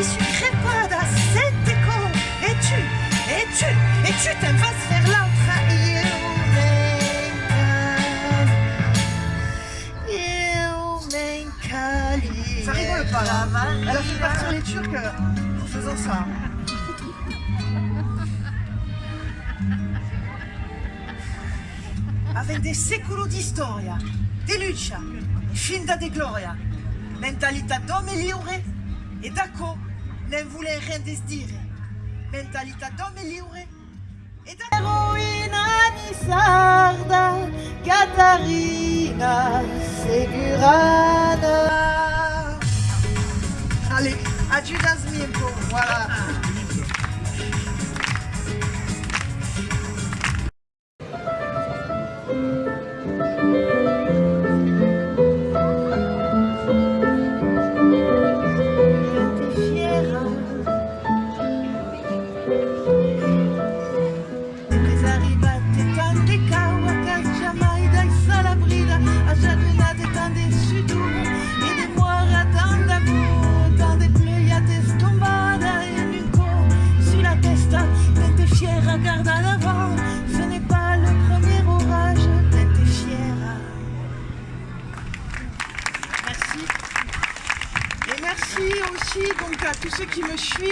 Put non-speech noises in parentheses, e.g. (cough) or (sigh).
Mi suis crepada, sette con. Et tu, et tu, et tu t'aimes vas faire l'autre. Ça rigole pas là. Elle a fait partir les Turcs en faisant ça. (laughs) Avec des secolo di storia, di lucha, e finta di gloria, mentalità d'homme liure e d'acco ne voulait rien dire. Mentalità d'homme liure e d'acco. Eroina di sarda, Catarina Segurana. Allez, adieu Miento, voilà. Merci aussi donc à tous ceux qui me suivent.